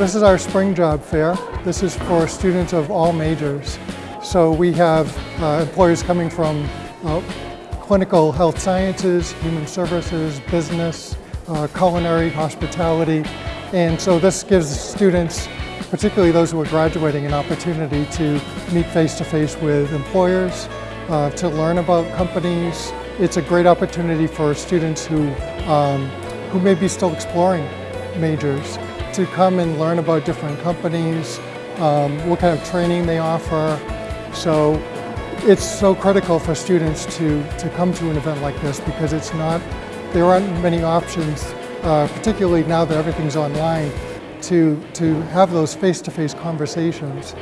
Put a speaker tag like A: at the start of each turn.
A: This is our spring job fair. This is for students of all majors. So we have uh, employers coming from uh, clinical health sciences, human services, business, uh, culinary, hospitality. And so this gives students, particularly those who are graduating, an opportunity to meet face-to-face -face with employers, uh, to learn about companies. It's a great opportunity for students who, um, who may be still exploring majors to come and learn about different companies, um, what kind of training they offer. So it's so critical for students to, to come to an event like this because it's not, there aren't many options, uh, particularly now that everything's online, to, to have those face-to-face -face conversations.